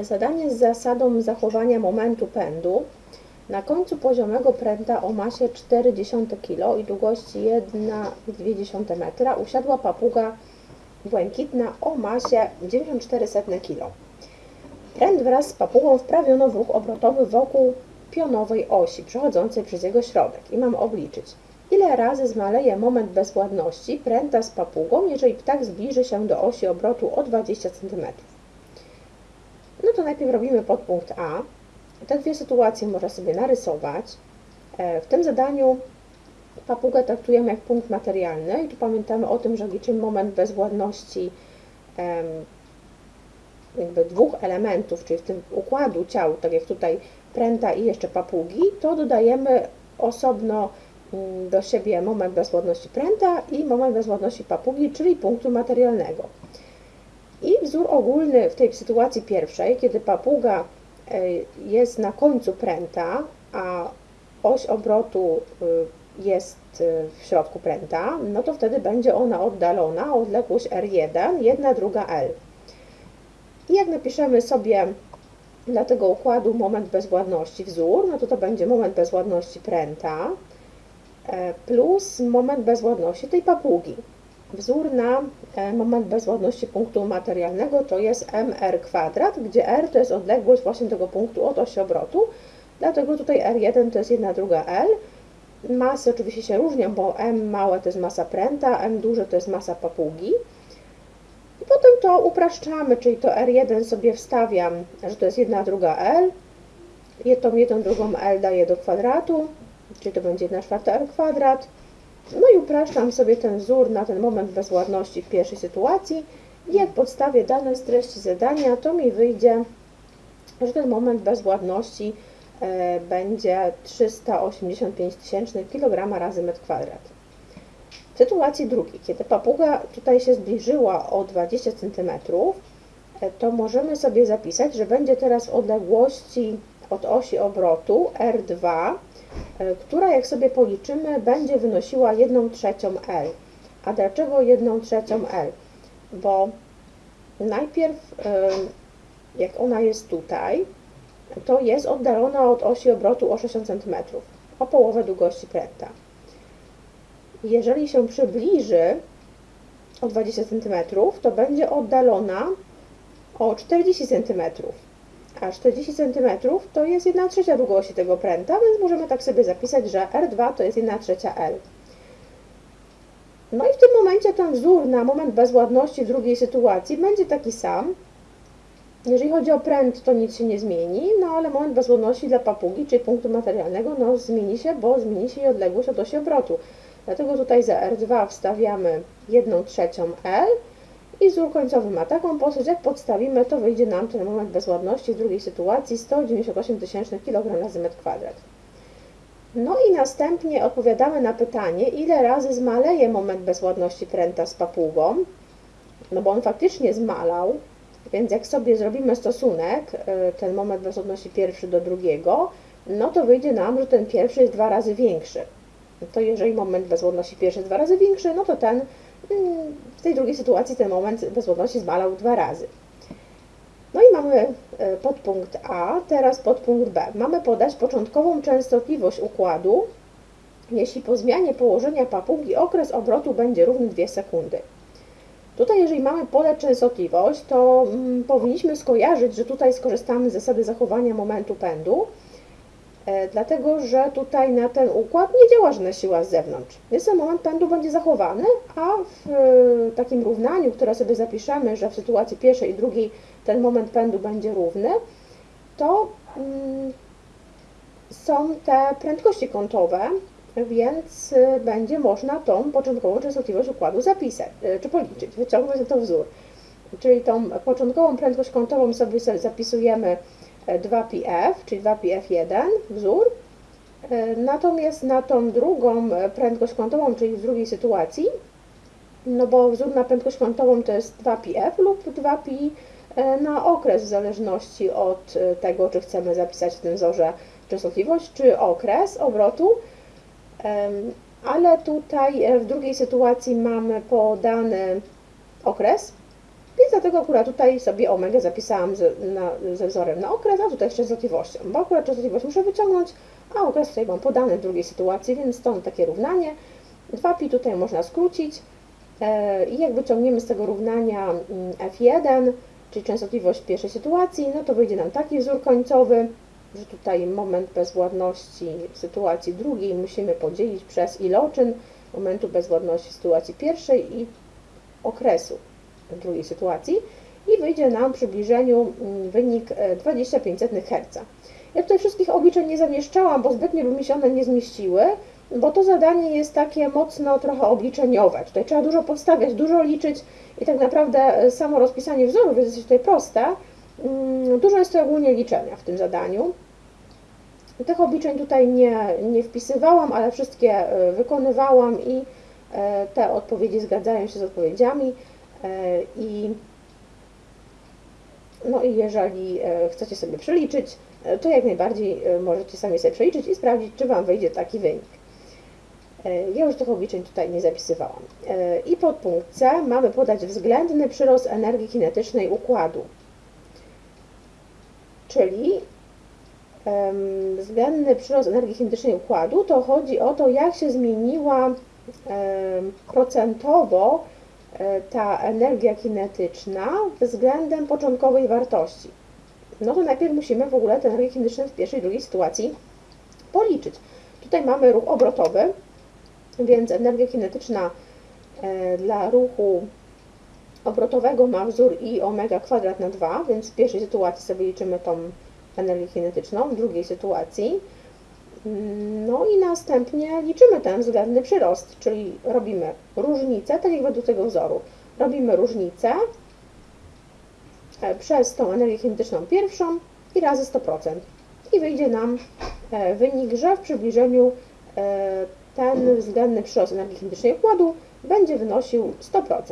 Zadanie z zasadą zachowania momentu pędu. Na końcu poziomego pręta o masie 0,4 kg i długości 1,2 metra usiadła papuga błękitna o masie 94 kg. Pręt wraz z papugą wprawiono w ruch obrotowy wokół pionowej osi przechodzącej przez jego środek i mam obliczyć, ile razy zmaleje moment bezwładności pręta z papugą, jeżeli ptak zbliży się do osi obrotu o 20 cm. No to najpierw robimy podpunkt A. Te dwie sytuacje można sobie narysować. E, w tym zadaniu papugę traktujemy jak punkt materialny i tu pamiętamy o tym, że liczymy moment bezwładności jakby dwóch elementów, czyli w tym układu ciał, tak jak tutaj pręta i jeszcze papugi, to dodajemy osobno mm, do siebie moment bezwładności pręta i moment bezwładności papugi, czyli punktu materialnego. I wzór ogólny w tej sytuacji pierwszej, kiedy papuga e, jest na końcu pręta, a oś obrotu y, jest y, w środku pręta, no to wtedy będzie ona oddalona o odległość R1, jedna druga L. I jak napiszemy sobie dla tego układu moment bezwładności wzór, no to to będzie moment bezwładności pręta e, plus moment bezwładności tej papugi. Wzór na e, moment bezwładności punktu materialnego to jest mr kwadrat, gdzie r to jest odległość właśnie tego punktu od osi obrotu, dlatego tutaj r1 to jest 1 druga l. Masy oczywiście się różnią, bo m małe to jest masa pręta, m duże to jest masa papugi. I potem to upraszczamy, czyli to R1 sobie wstawiam, że to jest 1 druga L. Tą 1 drugą L daję do kwadratu, czyli to będzie 1 czwarta L kwadrat. No i upraszczam sobie ten wzór na ten moment bezładności w pierwszej sytuacji. I jak podstawię dane z treści zadania, to mi wyjdzie, że ten moment bezładności e, będzie 385 tysięcznych kg razy metr kwadrat. W sytuacji drugiej, kiedy papuga tutaj się zbliżyła o 20 cm, e, to możemy sobie zapisać, że będzie teraz w odległości od osi obrotu R2, e, która jak sobie policzymy będzie wynosiła 1 trzecią L. A dlaczego 1 trzecią L? Bo najpierw e, jak ona jest tutaj, to jest oddalona od osi obrotu o 60 cm, o połowę długości pręta jeżeli się przybliży o 20 cm, to będzie oddalona o 40 cm. A 40 cm to jest 1 trzecia długości tego pręta, więc możemy tak sobie zapisać, że R2 to jest 1 trzecia L. No i w tym momencie ten wzór na moment bezładności w drugiej sytuacji będzie taki sam. Jeżeli chodzi o pręt, to nic się nie zmieni, no ale moment bezładności dla papugi, czyli punktu materialnego, no zmieni się, bo zmieni się jej odległość od osi obrotu. Dlatego tutaj za R2 wstawiamy 1 trzecią L i wzór końcowy ma taką postać, jak podstawimy, to wyjdzie nam ten moment bezładności w drugiej sytuacji 198 tysięcznych kg razy metr kwadrat. No i następnie odpowiadamy na pytanie, ile razy zmaleje moment bezładności pręta z papugą, no bo on faktycznie zmalał, więc jak sobie zrobimy stosunek, y, ten moment bezładności pierwszy do drugiego, no to wyjdzie nam, że ten pierwszy jest dwa razy większy to jeżeli moment bezwładności pierwszy jest dwa razy większy, no to ten w tej drugiej sytuacji ten moment bezwładności zmalał dwa razy. No i mamy e, podpunkt A, teraz podpunkt B. Mamy podać początkową częstotliwość układu, jeśli po zmianie położenia papugi okres obrotu będzie równy 2 sekundy. Tutaj, jeżeli mamy podać częstotliwość, to mm, powinniśmy skojarzyć, że tutaj skorzystamy z zasady zachowania momentu pędu, dlatego że tutaj na ten układ nie działa żadna siła z zewnątrz. Więc ten moment pędu będzie zachowany, a w e, takim równaniu, które sobie zapiszemy, że w sytuacji pierwszej i drugiej ten moment pędu będzie równy, to mm, są te prędkości kątowe, więc e, będzie można tą początkową częstotliwość układu zapisać, czy policzyć, wyciągnąć to wzór. Czyli tą początkową prędkość kątową sobie zapisujemy 2πf, czyli 2πf1 wzór. E, natomiast na tą drugą prędkość kątową, czyli w drugiej sytuacji, no bo wzór na prędkość kątową to jest 2πf lub 2pi e, na okres, w zależności od e, tego, czy chcemy zapisać w tym wzorze częstotliwość, czy okres obrotu. Ale tutaj w drugiej sytuacji mamy podany okres, więc dlatego akurat tutaj sobie omega zapisałam ze, na, ze wzorem na okres, a tutaj z częstotliwością, bo akurat częstotliwość muszę wyciągnąć, a okres tutaj mam podany w drugiej sytuacji, więc stąd takie równanie. 2pi tutaj można skrócić e, i jak wyciągniemy z tego równania mm, f1, czyli częstotliwość pierwszej sytuacji, no to wyjdzie nam taki wzór końcowy, że tutaj moment bezwładności w sytuacji drugiej musimy podzielić przez iloczyn momentu bezwładności w sytuacji pierwszej i okresu drugiej sytuacji i wyjdzie nam w przybliżeniu mm, wynik 25 Hz. Ja tutaj wszystkich obliczeń nie zamieszczałam, bo zbytnio by mi się one nie zmieściły, bo to zadanie jest takie mocno trochę obliczeniowe. Tutaj trzeba dużo podstawiać, dużo liczyć i tak naprawdę samo rozpisanie wzorów jest tutaj proste. Mm, dużo jest to ogólnie liczenia w tym zadaniu. Tych obliczeń tutaj nie, nie wpisywałam, ale wszystkie e, wykonywałam i e, te odpowiedzi zgadzają się z odpowiedziami. E, I, no i jeżeli chcecie sobie przeliczyć, to jak najbardziej możecie sami sobie przeliczyć i sprawdzić, czy Wam wyjdzie taki wynik. Ja już tych obliczeń tutaj nie zapisywałam. I pod punkt C mamy podać względny przyrost energii kinetycznej układu. Czyli względny przyrost energii kinetycznej układu, to chodzi o to, jak się zmieniła procentowo e, ta energia kinetyczna względem początkowej wartości. No to najpierw musimy w ogóle tę energię kinetyczną w pierwszej i drugiej sytuacji policzyć. Tutaj mamy ruch obrotowy, więc energia kinetyczna e, dla ruchu obrotowego ma wzór i omega kwadrat na 2, więc w pierwszej sytuacji sobie liczymy tą energię kinetyczną w drugiej sytuacji. No i następnie liczymy ten względny przyrost, czyli robimy różnicę, tak jak według tego wzoru. Robimy różnicę e, przez tą energię kinetyczną pierwszą i razy 100%. I wyjdzie nam e, wynik, że w przybliżeniu e, ten względny przyrost energii kinetycznej układu będzie wynosił 100%.